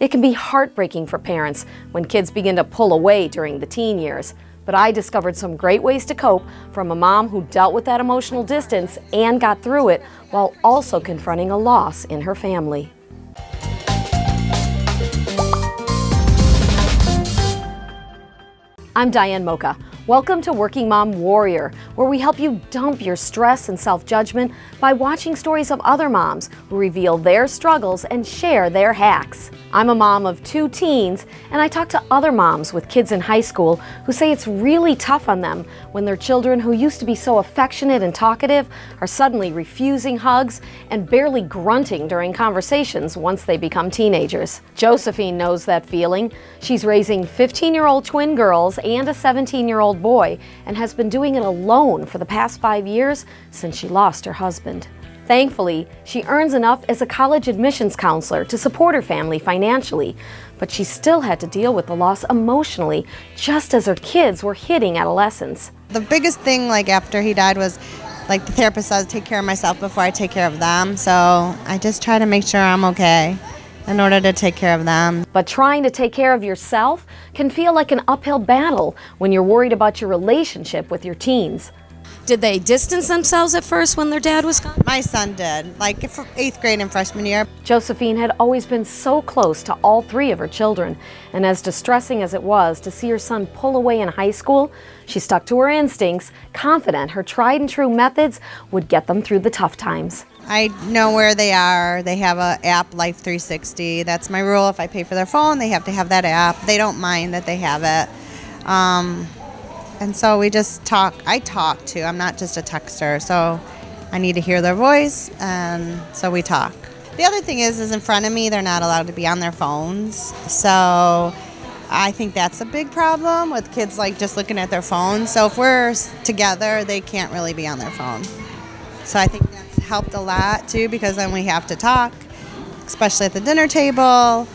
It can be heartbreaking for parents when kids begin to pull away during the teen years, but I discovered some great ways to cope from a mom who dealt with that emotional distance and got through it while also confronting a loss in her family. I'm Diane Mocha. Welcome to Working Mom Warrior, where we help you dump your stress and self-judgment by watching stories of other moms who reveal their struggles and share their hacks. I'm a mom of two teens, and I talk to other moms with kids in high school who say it's really tough on them when their children who used to be so affectionate and talkative are suddenly refusing hugs and barely grunting during conversations once they become teenagers. Josephine knows that feeling. She's raising 15-year-old twin girls and a 17-year-old old boy and has been doing it alone for the past five years since she lost her husband. Thankfully, she earns enough as a college admissions counselor to support her family financially, but she still had to deal with the loss emotionally just as her kids were hitting adolescence. The biggest thing like after he died was like the therapist says take care of myself before I take care of them. So I just try to make sure I'm okay in order to take care of them. But trying to take care of yourself can feel like an uphill battle when you're worried about your relationship with your teens. Did they distance themselves at first when their dad was gone? My son did, like eighth grade and freshman year. Josephine had always been so close to all three of her children, and as distressing as it was to see her son pull away in high school, she stuck to her instincts, confident her tried and true methods would get them through the tough times. I know where they are. They have a app, Life 360. That's my rule. If I pay for their phone, they have to have that app. They don't mind that they have it. Um, and so we just talk. I talk too. I'm not just a texter. So I need to hear their voice, and so we talk. The other thing is, is in front of me, they're not allowed to be on their phones. So I think that's a big problem with kids like just looking at their phones. So if we're together, they can't really be on their phone. So I think that's helped a lot too because then we have to talk, especially at the dinner table.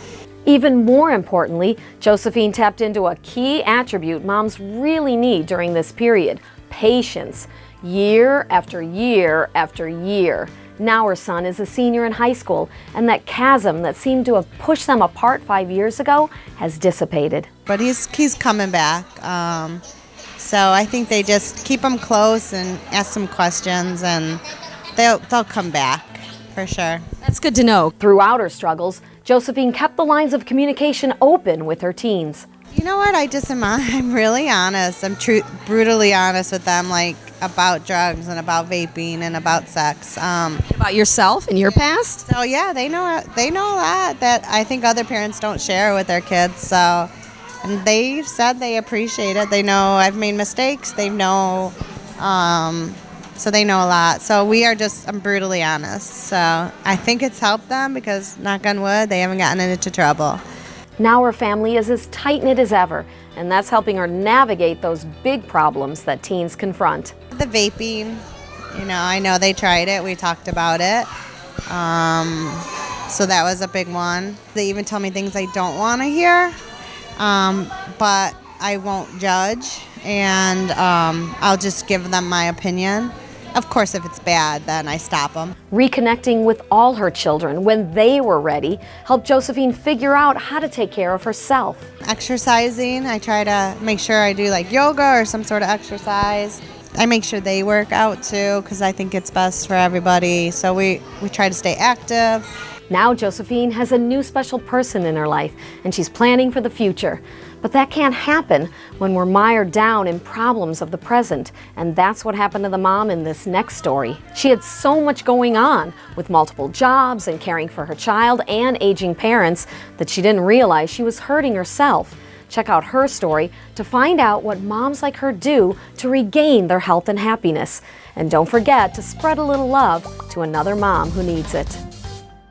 Even more importantly, Josephine tapped into a key attribute moms really need during this period, patience. Year after year after year. Now her son is a senior in high school, and that chasm that seemed to have pushed them apart five years ago has dissipated. But he's, he's coming back. Um, so I think they just keep them close and ask some questions, and they'll, they'll come back for sure. That's good to know. Throughout her struggles, Josephine kept the lines of communication open with her teens. You know what? I just am. I'm really honest. I'm true, brutally honest with them, like about drugs and about vaping and about sex. Um, about yourself and your past. So yeah, they know. They know a lot that I think other parents don't share with their kids. So, and they said they appreciate it. They know I've made mistakes. They know. Um, so they know a lot. So we are just, I'm brutally honest. So I think it's helped them because, knock on wood, they haven't gotten into trouble. Now her family is as tight-knit as ever, and that's helping her navigate those big problems that teens confront. The vaping, you know, I know they tried it. We talked about it. Um, so that was a big one. They even tell me things I don't want to hear, um, but I won't judge, and um, I'll just give them my opinion. Of course, if it's bad, then I stop them. Reconnecting with all her children when they were ready helped Josephine figure out how to take care of herself. Exercising, I try to make sure I do like yoga or some sort of exercise. I make sure they work out too because I think it's best for everybody. So we, we try to stay active. Now Josephine has a new special person in her life and she's planning for the future. But that can't happen when we're mired down in problems of the present, and that's what happened to the mom in this next story. She had so much going on with multiple jobs and caring for her child and aging parents that she didn't realize she was hurting herself. Check out her story to find out what moms like her do to regain their health and happiness. And don't forget to spread a little love to another mom who needs it.